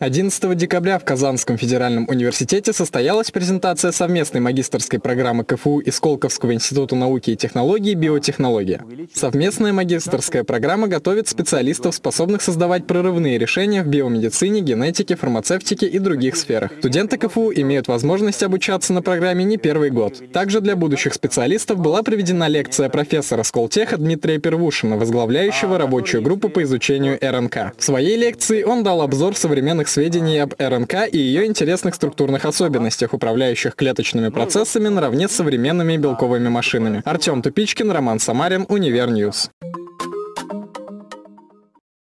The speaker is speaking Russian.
11 декабря в Казанском федеральном университете состоялась презентация совместной магистрской программы КФУ и Сколковского института науки и технологий «Биотехнология». Совместная магистрская программа готовит специалистов, способных создавать прорывные решения в биомедицине, генетике, фармацевтике и других сферах. Студенты КФУ имеют возможность обучаться на программе не первый год. Также для будущих специалистов была проведена лекция профессора Сколтеха Дмитрия Первушина, возглавляющего рабочую группу по изучению РНК. В своей лекции он дал обзор современных сведений об РНК и ее интересных структурных особенностях, управляющих клеточными процессами наравне с современными белковыми машинами. Артем Тупичкин, Роман Самарин, Универ News.